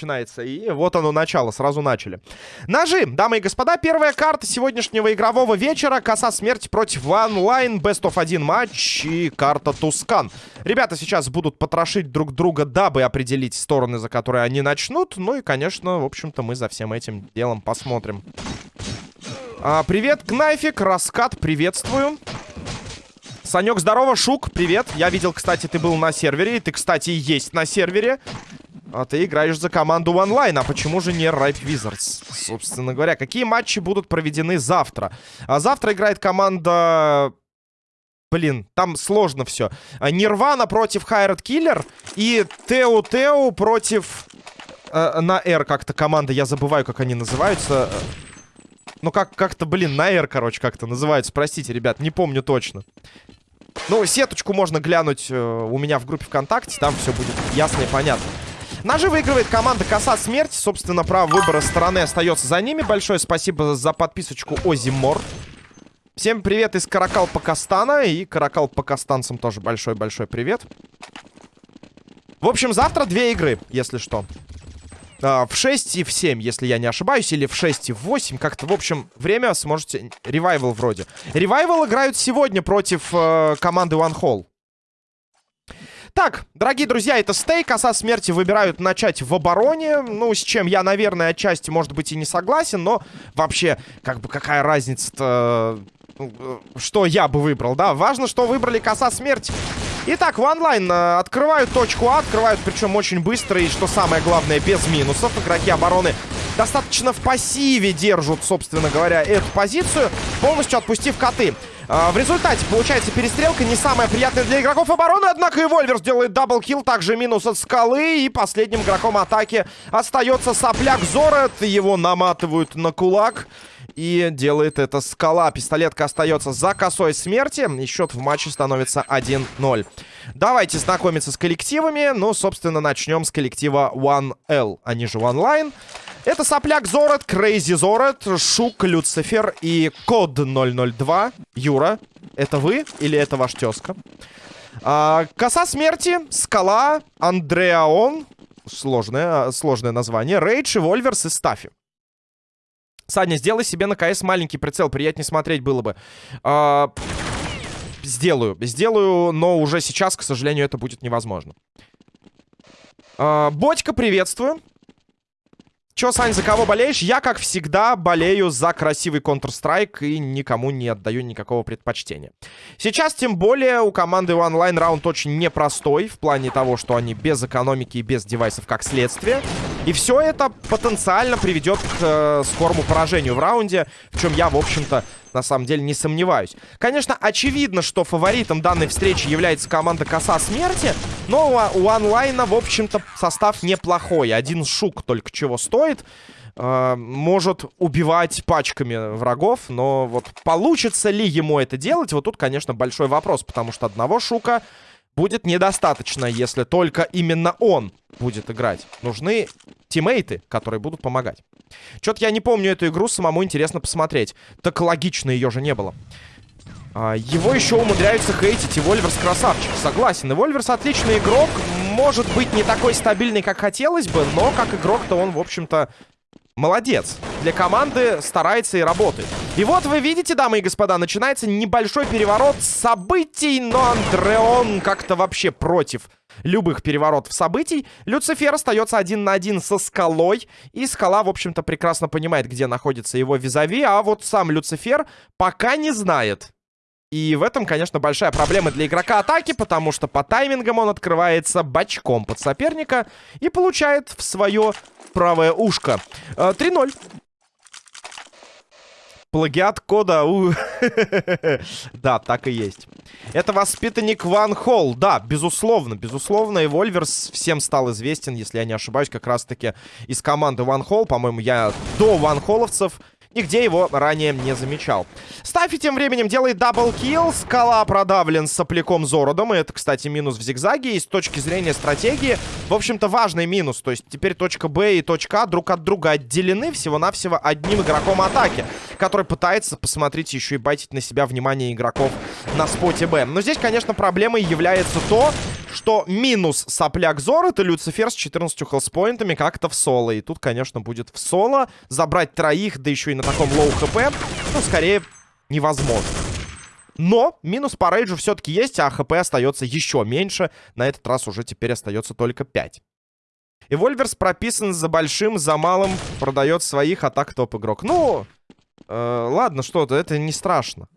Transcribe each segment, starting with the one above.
начинается. И вот оно начало, сразу начали. Ножи, дамы и господа, первая карта сегодняшнего игрового вечера. Коса смерти против онлайн, best of 1 матч и карта Тускан. Ребята сейчас будут потрошить друг друга, дабы определить стороны, за которые они начнут. Ну и, конечно, в общем-то, мы за всем этим делом посмотрим. А, привет, Кнайфик, Раскат, приветствую. Санек, здорово, Шук, привет. Я видел, кстати, ты был на сервере. И ты, кстати, есть на сервере. А ты играешь за команду онлайн. А почему же не Ripe Wizards? Собственно говоря, какие матчи будут проведены завтра? А завтра играет команда... Блин, там сложно все. Нирвана против Хайрат Киллер. И Тео Тео против... Э, на R как-то команда, я забываю, как они называются. Ну, как- как-то, блин, на R, короче, как-то называются. Простите, ребят, не помню точно. Ну, сеточку можно глянуть э, у меня в группе ВКонтакте. Там все будет ясно и понятно. Ножи выигрывает команда Коса Смерти. Собственно, право выбора стороны остается за ними. Большое спасибо за подписочку Озимор. Всем привет из Каракал Пакастана. И Каракал Пакастанцам тоже большой-большой привет. В общем, завтра две игры, если что. А, в 6 и в 7, если я не ошибаюсь. Или в 6 и в 8. Как-то, в общем, время сможете... Ревайвал вроде. Ревайвал играют сегодня против э, команды One Hall. Так, дорогие друзья, это стейк. Коса смерти выбирают начать в обороне. Ну, с чем я, наверное, отчасти, может быть, и не согласен. Но вообще, как бы, какая разница-то... Ну, что я бы выбрал, да? Важно, что выбрали коса смерти. Итак, в онлайн э, открывают точку А, открывают причем очень быстро и, что самое главное, без минусов. Игроки обороны достаточно в пассиве держат, собственно говоря, эту позицию, полностью отпустив коты. А, в результате получается перестрелка не самая приятная для игроков обороны, однако и Вольверс делает double kill, также минус от скалы, и последним игроком атаки остается сопляк Зорет, его наматывают на кулак. И делает это скала. Пистолетка остается за косой смерти. И счет в матче становится 1-0. Давайте знакомиться с коллективами. Ну, собственно, начнем с коллектива 1L. Они же онлайн. Это Сопляк Зорет, Крейзи Зорет, Шук, Люцифер и Код 002. Юра, это вы или это ваш тезка? А, коса смерти, Скала, Андреаон. Сложное, сложное название. Рейдж, Вольверс и Стафи. Саня, сделай себе на КС маленький прицел, приятнее смотреть было бы. А, сделаю, сделаю, но уже сейчас, к сожалению, это будет невозможно. А, Бодька, приветствую. Чё, Сань, за кого болеешь? Я, как всегда, болею за красивый Counter-Strike и никому не отдаю никакого предпочтения. Сейчас, тем более, у команды онлайн раунд очень непростой в плане того, что они без экономики и без девайсов как следствие. И все это потенциально приведет к э, скорому поражению в раунде, в чем я, в общем-то, на самом деле не сомневаюсь. Конечно, очевидно, что фаворитом данной встречи является команда Коса Смерти, но у онлайна, в общем-то, состав неплохой. Один шук только чего стоит. Э, может убивать пачками врагов, но вот получится ли ему это делать, вот тут, конечно, большой вопрос, потому что одного шука будет недостаточно, если только именно он будет играть. Нужны тиммейты, которые будут помогать. Что-то я не помню эту игру, самому интересно посмотреть. Так логично ее же не было. А, его еще умудряются хейтить, и Вольверс красавчик. Согласен, и Вольверс отличный игрок. Может быть, не такой стабильный, как хотелось бы, но как игрок-то он, в общем-то, Молодец. Для команды старается и работает. И вот вы видите, дамы и господа, начинается небольшой переворот событий, но Андреон как-то вообще против любых переворотов событий. Люцифер остается один на один со скалой. И скала, в общем-то, прекрасно понимает, где находится его визави. А вот сам Люцифер пока не знает. И в этом, конечно, большая проблема для игрока атаки, потому что по таймингам он открывается бочком под соперника и получает в свое правое ушко. 3-0. Э, Плагиат кода. Да, так и есть. Это воспитанник Ван Холл. Да, безусловно, безусловно. И Вольверс всем стал известен, если я не ошибаюсь, как раз-таки из команды Ван Холл. По-моему, я до Ван Холловцев Нигде его ранее не замечал. Стафи тем временем делает double kill. Скала продавлен сопляком Зородом. И это, кстати, минус в зигзаге. И с точки зрения стратегии, в общем-то, важный минус. То есть теперь точка Б и точка А друг от друга отделены всего-навсего одним игроком атаки. Который пытается, посмотрите, еще и байтить на себя внимание игроков на споте Б. Но здесь, конечно, проблемой является то, что минус сопляк Зор это Люцифер с 14 хелспоинтами как-то в соло. И тут, конечно, будет в соло. Забрать троих, да еще и на таком low HP, ну, скорее, невозможно. Но минус по рейджу все-таки есть, а HP остается еще меньше. На этот раз уже теперь остается только 5. И Вольверс прописан за большим, за малым, продает своих атак топ-игрок. Ну, э, ладно, что-то, это не страшно.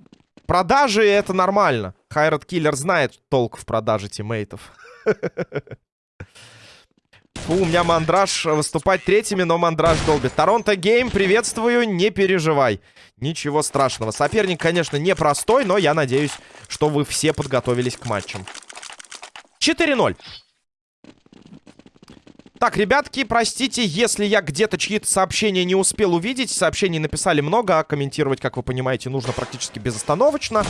Продажи это нормально. Хайрат Киллер знает толк в продаже тиммейтов. Фу, у меня мандраж выступать третьими, но мандраж долбит. Торонто Гейм, приветствую, не переживай. Ничего страшного. Соперник, конечно, непростой, но я надеюсь, что вы все подготовились к матчам. 4-0. Так, ребятки, простите, если я где-то чьи-то сообщения не успел увидеть. Сообщений написали много, а комментировать, как вы понимаете, нужно практически безостановочно.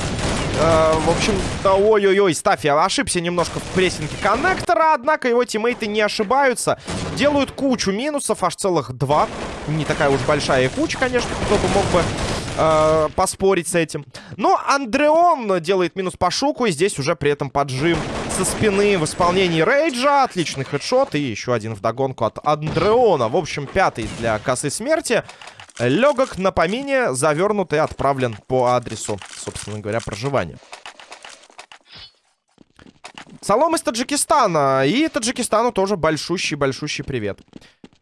Э, в общем-то, ой-ой-ой, Стафи ошибся немножко в прессинге коннектора, однако его тиммейты не ошибаются. Делают кучу минусов, аж целых два. Не такая уж большая куча, конечно, кто бы мог бы э, поспорить с этим. Но Андреон делает минус по шуку, и здесь уже при этом поджим со спины в исполнении Рейджа. Отличный хедшот и еще один вдогонку от Андреона. В общем, пятый для косы смерти. Легок на помине, завернут и отправлен по адресу, собственно говоря, проживания. Салом из Таджикистана. И Таджикистану тоже большущий-большущий привет.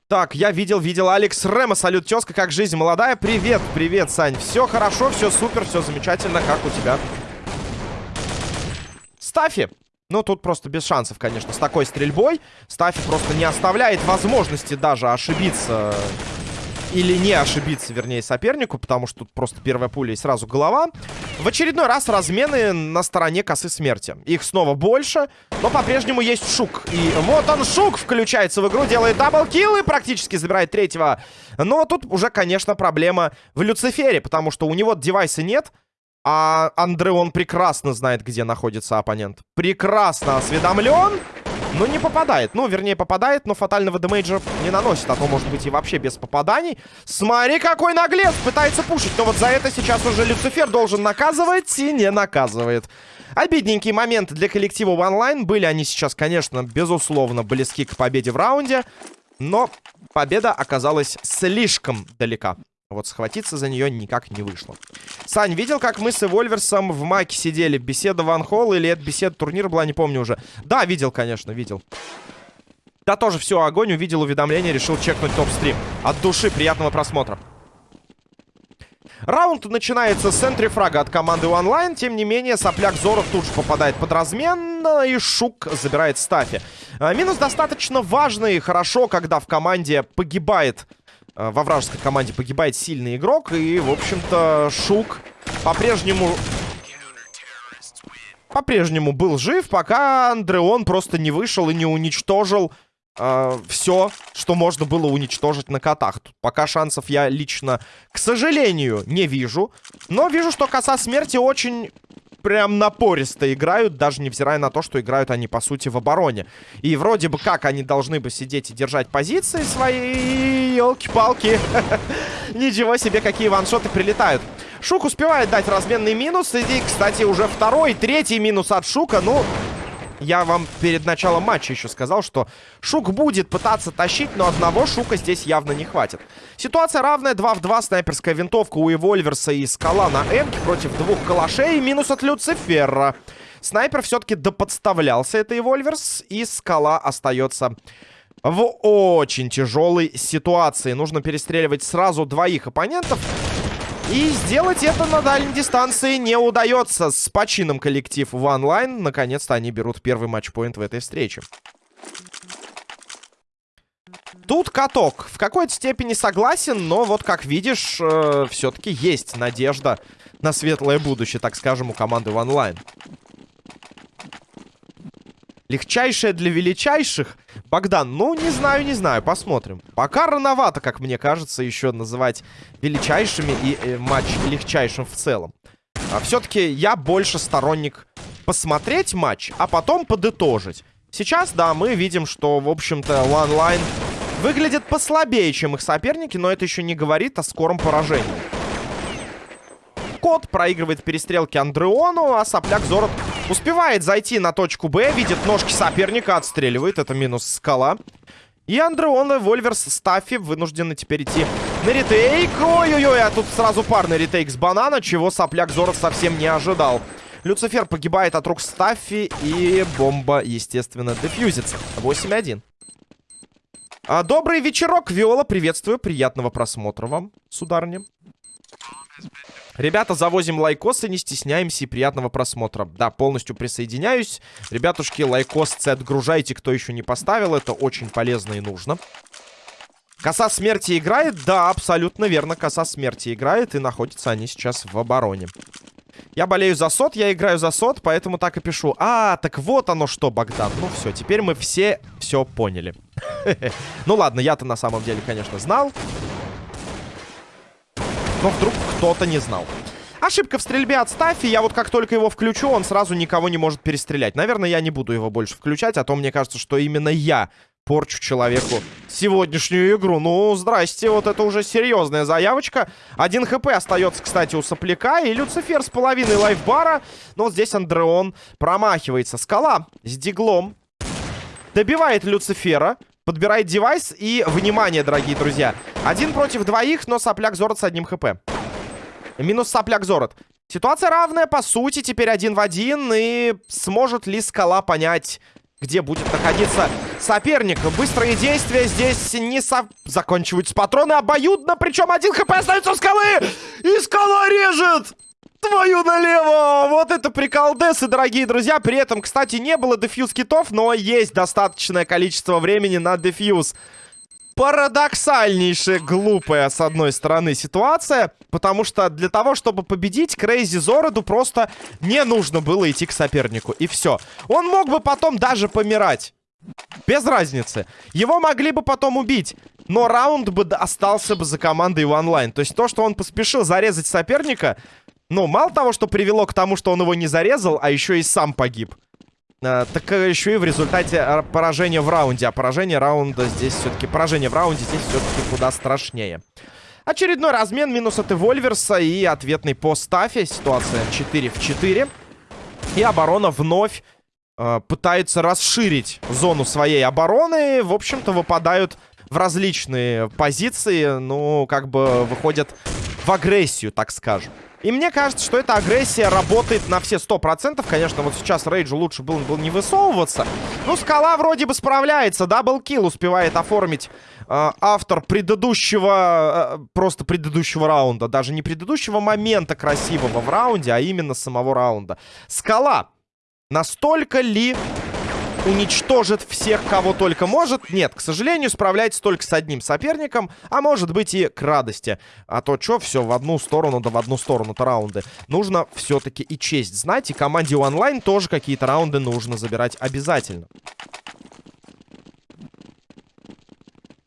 Так, я видел, видел Алекс Рема. Салют, тезка, как жизнь молодая? Привет, привет, Сань. Все хорошо, все супер, все замечательно, как у тебя? Стафи. Ну, тут просто без шансов, конечно, с такой стрельбой. Стафи просто не оставляет возможности даже ошибиться или не ошибиться, вернее, сопернику, потому что тут просто первая пуля и сразу голова. В очередной раз размены на стороне косы смерти. Их снова больше, но по-прежнему есть Шук. И вот он, Шук, включается в игру, делает double kill и практически забирает третьего. Но тут уже, конечно, проблема в Люцифере, потому что у него девайса нет, а Андреон прекрасно знает, где находится оппонент. Прекрасно осведомлен. Но не попадает. Ну, вернее, попадает, но фатального демейджа не наносит. А то, может быть, и вообще без попаданий. Смотри, какой наглец! Пытается пушить. Но вот за это сейчас уже Люцифер должен наказывать и не наказывает. Обидненькие моменты для коллектива онлайн. Были они сейчас, конечно, безусловно, близки к победе в раунде. Но победа оказалась слишком далека. Вот схватиться за нее никак не вышло. Сань, видел, как мы с Эвольверсом в маке сидели? Беседа Ван Холл или это беседа турнира была, не помню уже. Да, видел, конечно, видел. Да, тоже все, огонь, увидел уведомление, решил чекнуть топ-стрим. От души, приятного просмотра. Раунд начинается с центрифрага от команды онлайн. Тем не менее, сопляк Зоров тут же попадает под размен. И Шук забирает стафи. А, минус достаточно важный. Хорошо, когда в команде погибает Э, во вражеской команде погибает сильный игрок. И, в общем-то, Шук по-прежнему... По-прежнему был жив, пока Андреон просто не вышел и не уничтожил э, все, что можно было уничтожить на котах. Тут пока шансов я лично, к сожалению, не вижу. Но вижу, что коса смерти очень прям напористо играют, даже невзирая на то, что играют они, по сути, в обороне. И вроде бы как они должны бы сидеть и держать позиции свои, елки-палки. Ничего себе, какие ваншоты прилетают. Шук успевает дать разменный минус. И, кстати, уже второй, третий минус от Шука. Ну, я вам перед началом матча еще сказал, что Шук будет пытаться тащить, но одного Шука здесь явно не хватит. Ситуация равная, 2 в 2, снайперская винтовка у Эвольверса и Скала на М против двух калашей, минус от Люцифера. Снайпер все-таки доподставлялся, это Эвольверс, и Скала остается в очень тяжелой ситуации. Нужно перестреливать сразу двоих оппонентов. И сделать это на дальней дистанции не удается. С почином коллектив в онлайн. Наконец-то они берут первый матчпоинт в этой встрече. Тут каток. В какой-то степени согласен, но вот как видишь, э, все-таки есть надежда на светлое будущее, так скажем, у команды в онлайн. Легчайшее для величайших. Богдан, ну, не знаю, не знаю, посмотрим. Пока рановато, как мне кажется, еще называть величайшими и э, матч легчайшим в целом. А все-таки я больше сторонник посмотреть матч, а потом подытожить. Сейчас, да, мы видим, что, в общем-то, онлайн выглядит послабее, чем их соперники, но это еще не говорит о скором поражении. Кот проигрывает перестрелки Андреону, а сопляк Зорот Успевает зайти на точку Б, видит ножки соперника, отстреливает. Это минус скала. И Андреон Вольверс Стаффи вынуждены теперь идти на ретейк. Ой-ой-ой, а тут сразу парный ретейк с банана, чего сопляк Зоров совсем не ожидал. Люцифер погибает от рук Стаффи, и бомба, естественно, дефьюзится. 8-1. А, добрый вечерок, Виола, приветствую, приятного просмотра вам, сударыня. Ребята, завозим лайкосы, не стесняемся и приятного просмотра. Да, полностью присоединяюсь. Ребятушки, лайкосы отгружайте, кто еще не поставил. Это очень полезно и нужно. Коса смерти играет? Да, абсолютно верно. Коса смерти играет, и находятся они сейчас в обороне. Я болею за сот, я играю за сот, поэтому так и пишу. А, так вот оно что, Богдан. Ну все, теперь мы все все поняли. Ну ладно, я-то на самом деле, конечно, знал. Но вдруг кто-то не знал. Ошибка в стрельбе от Стаффи. Я вот как только его включу, он сразу никого не может перестрелять. Наверное, я не буду его больше включать, а то мне кажется, что именно я порчу человеку сегодняшнюю игру. Ну, здрасте, вот это уже серьезная заявочка. Один хп остается, кстати, у сопляка. И Люцифер с половиной лайфбара. Но вот здесь Андреон промахивается. Скала с диглом добивает Люцифера. Подбирает девайс. И, внимание, дорогие друзья. Один против двоих, но сопляк Зорот с одним хп. Минус сопляк Зорот. Ситуация равная, по сути, теперь один в один. И сможет ли скала понять, где будет находиться соперник? Быстрые действия здесь не со... заканчиваются патроны обоюдно. Причем один хп остается у скалы. И скала режет! Твою налево! Вот это приколдесы, дорогие друзья. При этом, кстати, не было дефьюз китов, но есть достаточное количество времени на дефьюз парадоксальнейшая, глупая, с одной стороны, ситуация. Потому что для того, чтобы победить, Крейзи Зороду просто не нужно было идти к сопернику. И все. Он мог бы потом даже помирать. Без разницы. Его могли бы потом убить. Но раунд бы остался бы за командой в онлайн. То есть то, что он поспешил зарезать соперника... Ну, мало того, что привело к тому, что он его не зарезал, а еще и сам погиб. А, так э, еще и в результате э, поражения в раунде. А поражение раунда здесь все-таки... Поражение в раунде здесь все-таки куда страшнее. Очередной размен, минус от Эвольверса и ответный по стафе. Ситуация 4 в 4. И оборона вновь э, пытается расширить зону своей обороны. В общем-то, выпадают в различные позиции. Ну, как бы выходят в агрессию, так скажем. И мне кажется, что эта агрессия работает на все 100%. Конечно, вот сейчас Рейджу лучше было, было не высовываться. Ну, Скала вроде бы справляется. Даблкил успевает оформить э, автор предыдущего... Э, просто предыдущего раунда. Даже не предыдущего момента красивого в раунде, а именно самого раунда. Скала. Настолько ли уничтожит всех, кого только может. Нет, к сожалению, справляется только с одним соперником, а может быть и к радости. А то что, все в одну сторону, да в одну сторону-то раунды. Нужно все-таки и честь знать, и команде онлайн тоже какие-то раунды нужно забирать обязательно.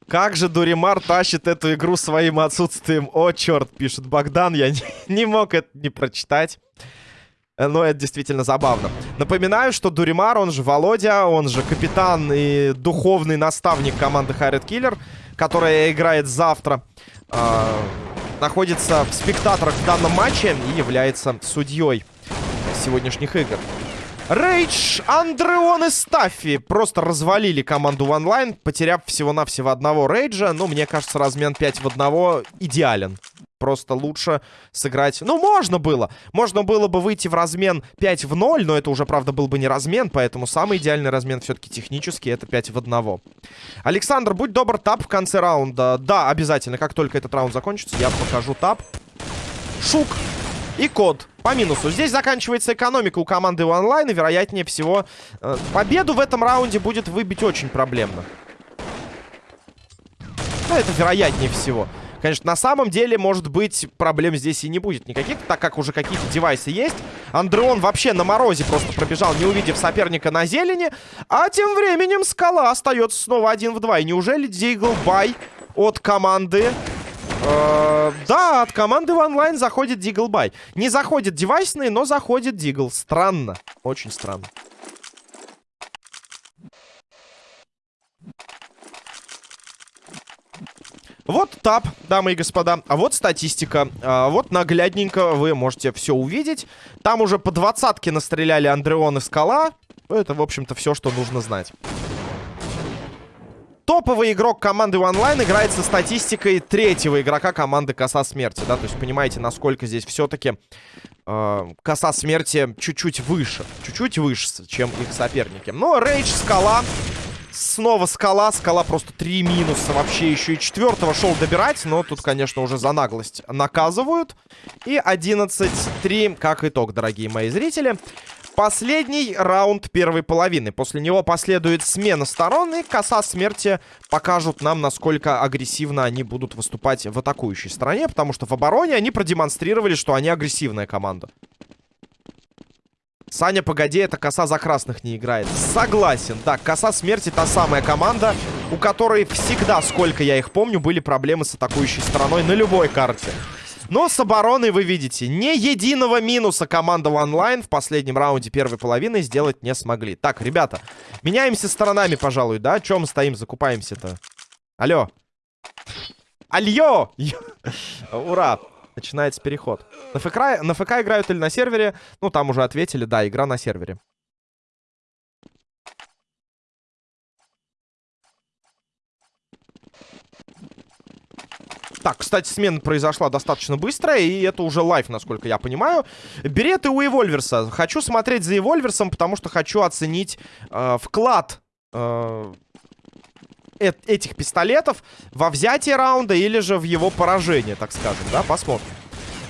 Как же Дуримар тащит эту игру своим отсутствием? О, черт, пишет Богдан, я не, не мог это не прочитать. Э, но это действительно забавно. Напоминаю, что Дуримар, он же Володя, он же капитан и духовный наставник команды Хайред Киллер, которая играет завтра, э, находится в спектаторах в данном матче и является судьей сегодняшних игр. Рейдж, Андреон и Стаффи просто развалили команду в онлайн, потеряв всего-навсего одного Рейджа. Ну, мне кажется, размен 5 в 1 идеален просто лучше сыграть... Ну, можно было. Можно было бы выйти в размен 5 в 0, но это уже, правда, был бы не размен, поэтому самый идеальный размен все-таки технически это 5 в 1. Александр, будь добр, тап в конце раунда. Да, обязательно. Как только этот раунд закончится, я покажу тап. Шук и код по минусу. Здесь заканчивается экономика у команды онлайн, и, вероятнее всего, э, победу в этом раунде будет выбить очень проблемно. Ну, это вероятнее всего. Конечно, на самом деле, может быть, проблем здесь и не будет никаких, так как уже какие-то девайсы есть. Андреон вообще на морозе просто пробежал, не увидев соперника на зелени. А тем временем Скала остается снова один в два. И неужели Дигл Бай от команды... Э, да, от команды в онлайн заходит Дигл Бай. Не заходит девайсный, но заходит Дигл. Странно. Очень странно. Вот тап, дамы и господа. А вот статистика. А вот наглядненько вы можете все увидеть. Там уже по двадцатке настреляли Андреон и Скала. Это, в общем-то, все, что нужно знать. Топовый игрок команды онлайн играет со статистикой третьего игрока команды Коса Смерти, да, то есть понимаете, насколько здесь все-таки э, Коса Смерти чуть-чуть выше, чуть-чуть выше, чем их соперники. Но Рейдж, Скала, снова Скала, Скала просто три минуса, вообще еще и четвертого шел добирать, но тут, конечно, уже за наглость наказывают. И 11-3, как итог, дорогие мои зрители. Последний раунд первой половины. После него последует смена сторон, и коса смерти покажут нам, насколько агрессивно они будут выступать в атакующей стороне, потому что в обороне они продемонстрировали, что они агрессивная команда. Саня, погоди, это коса за красных не играет. Согласен. Так, коса смерти та самая команда, у которой всегда, сколько я их помню, были проблемы с атакующей стороной на любой карте. Но с обороной, вы видите, ни единого минуса команда онлайн в последнем раунде первой половины сделать не смогли. Так, ребята, меняемся сторонами, пожалуй, да? Чем стоим, закупаемся-то? Алло. Алло! Ура! Начинается переход. На ФК, на ФК играют или на сервере? Ну, там уже ответили, да, игра на сервере. Так, кстати, смена произошла достаточно быстро, и это уже лайф, насколько я понимаю. Береты у Эвольверса. Хочу смотреть за Эвольверсом, потому что хочу оценить э, вклад э, этих пистолетов во взятие раунда или же в его поражение, так скажем, да, посмотрим.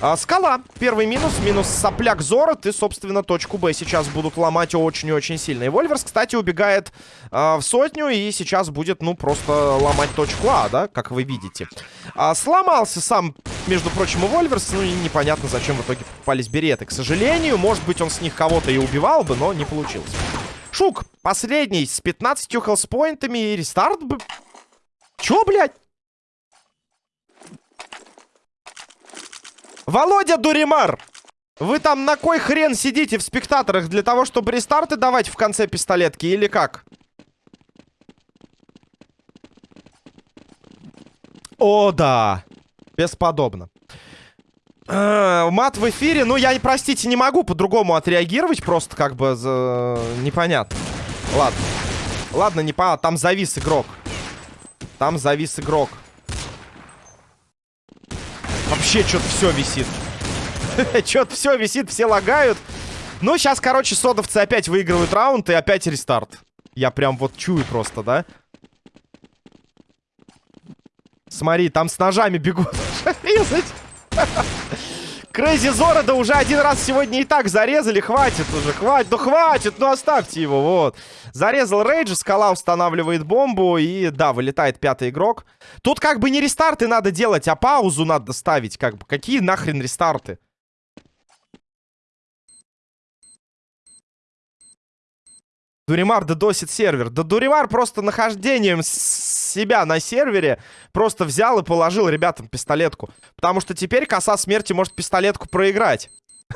А, скала. Первый минус. Минус сопляк Зорот. И, собственно, точку Б сейчас будут ломать очень-очень сильно. И Вольверс, кстати, убегает а, в сотню. И сейчас будет, ну, просто ломать точку А, да, как вы видите. А, сломался сам, между прочим, и Вольверс. Ну, и непонятно, зачем в итоге попались береты. К сожалению, может быть, он с них кого-то и убивал бы, но не получилось. Шук, последний, с 15 хелспоинтами. И рестарт. Чё, блядь? Володя Дуримар! Вы там на кой хрен сидите в спектаторах? Для того, чтобы рестарты давать в конце пистолетки или как? О, да. Бесподобно. Э, мат в эфире. Ну, я, простите, не могу по-другому отреагировать. Просто как бы за... непонятно. Ладно. Ладно, не по... Там завис игрок. Там завис игрок. Вообще что-то все висит. что-то все висит, все лагают. Ну, сейчас, короче, содовцы опять выигрывают раунд и опять рестарт. Я прям вот чую просто, да? Смотри, там с ножами бегут резать. Крейзи Зора, да уже один раз сегодня и так зарезали. Хватит уже, хватит, ну хватит, ну оставьте его, вот. Зарезал Рейджа, скала устанавливает бомбу, и да, вылетает пятый игрок. Тут как бы не рестарты надо делать, а паузу надо ставить, как бы. Какие нахрен рестарты? Дуримар додосит сервер. Да Дуримар просто нахождением себя на сервере просто взял и положил ребятам пистолетку. Потому что теперь коса смерти может пистолетку проиграть.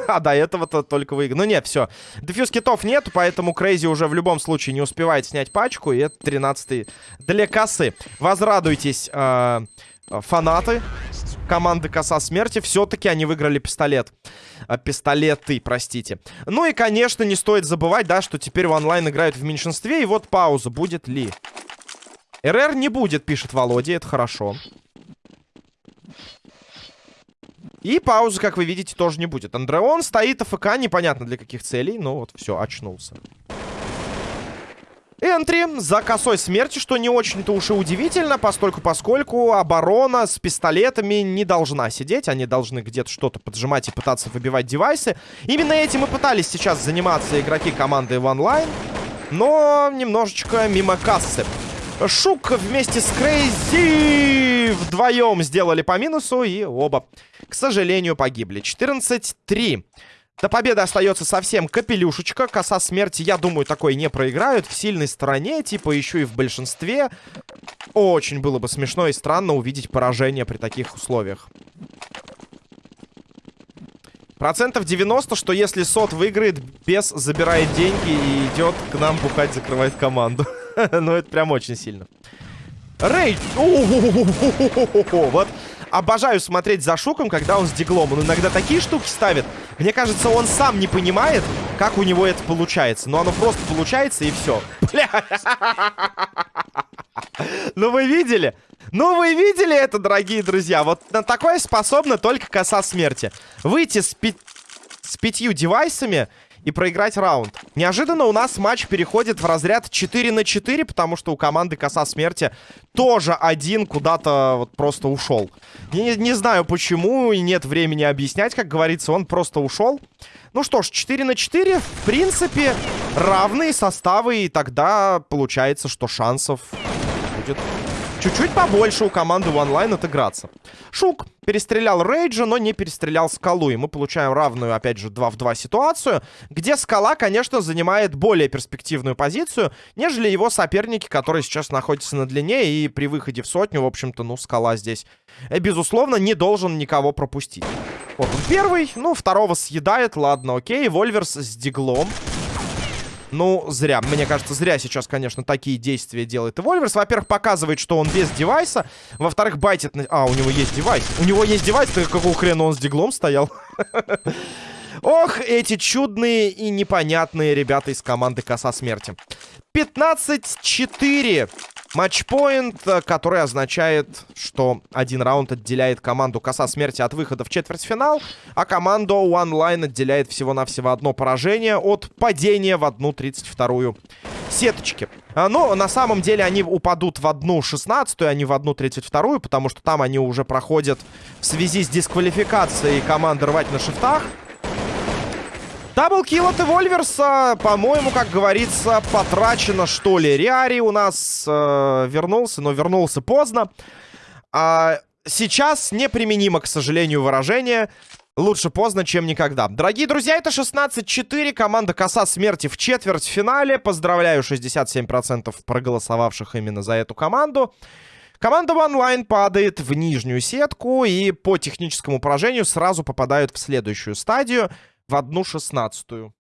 А до этого-то только выиграл. Ну нет, все. Дефьюз китов нету, поэтому Крейзи уже в любом случае не успевает снять пачку. И это 13 для косы. Возрадуйтесь, э, фанаты команды Коса Смерти. Все-таки они выиграли пистолет. Э, пистолеты, простите. Ну и, конечно, не стоит забывать, да, что теперь в онлайн играют в меньшинстве. И вот пауза. Будет ли? РР не будет, пишет Володя, это хорошо. И паузы, как вы видите, тоже не будет. Андреон стоит АФК, непонятно для каких целей. Ну вот, все, очнулся. Энтри за косой смерти, что не очень-то уж и удивительно, постольку поскольку оборона с пистолетами не должна сидеть. Они должны где-то что-то поджимать и пытаться выбивать девайсы. Именно этим и пытались сейчас заниматься игроки команды в онлайн. Но немножечко мимо кассы. Шук вместе с Крейзи вдвоем сделали по минусу и оба, к сожалению, погибли. 14-3. До победы остается совсем капелюшечка. Коса смерти, я думаю, такой не проиграют. В сильной стороне, типа еще и в большинстве. Очень было бы смешно и странно увидеть поражение при таких условиях. Процентов 90, что если сот выиграет, без забирает деньги и идет к нам бухать, закрывает команду. ну, это прям очень сильно. Рейдж. Вот обожаю смотреть за Шуком, когда он с диглом. Он иногда такие штуки ставит. Мне кажется, он сам не понимает, как у него это получается. Но оно просто получается, и все. Бля. Ну вы видели? Ну вы видели это, дорогие друзья? Вот на такое способна только коса смерти. Выйти с, пятью девайсами и проиграть раунд. Неожиданно у нас матч переходит в разряд 4 на 4, потому что у команды Коса Смерти тоже один куда-то вот просто ушел. Не, не знаю почему, и нет времени объяснять, как говорится, он просто ушел. Ну что ж, 4 на 4, в принципе, равные составы, и тогда получается, что шансов будет чуть-чуть побольше у команды онлайн отыграться. Шук перестрелял Рейджа, но не перестрелял Скалу. И мы получаем равную, опять же, 2 в 2 ситуацию, где Скала, конечно, занимает более перспективную позицию, нежели его соперники, которые сейчас находятся на длине. И при выходе в сотню, в общем-то, ну, Скала здесь, э, безусловно, не должен никого пропустить. Вот он первый, ну, второго съедает, ладно, окей. Вольверс с диглом. Ну, зря. Мне кажется, зря сейчас, конечно, такие действия делает и Вольверс. Во-первых, показывает, что он без девайса. Во-вторых, байтит... На... А, у него есть девайс. У него есть девайс, так какого хрена он с диглом стоял? Ох, эти чудные и непонятные ребята из команды Коса Смерти. 15-4. Матчпоинт, э, который означает, что один раунд отделяет команду Коса Смерти от выхода в четвертьфинал, а команду One Line отделяет всего-навсего одно поражение от падения в одну 32-ю сеточки. А, но на самом деле они упадут в одну 16 а не в одну 32 потому что там они уже проходят в связи с дисквалификацией команды рвать на шифтах. Даблкил от Эвольверса, по-моему, как говорится, потрачено, что ли. Риари у нас э, вернулся, но вернулся поздно. А сейчас неприменимо, к сожалению, выражение. Лучше поздно, чем никогда. Дорогие друзья, это 16-4. Команда Коса Смерти в четвертьфинале. Поздравляю 67% проголосовавших именно за эту команду. Команда онлайн падает в нижнюю сетку и по техническому поражению сразу попадают в следующую стадию в одну шестнадцатую.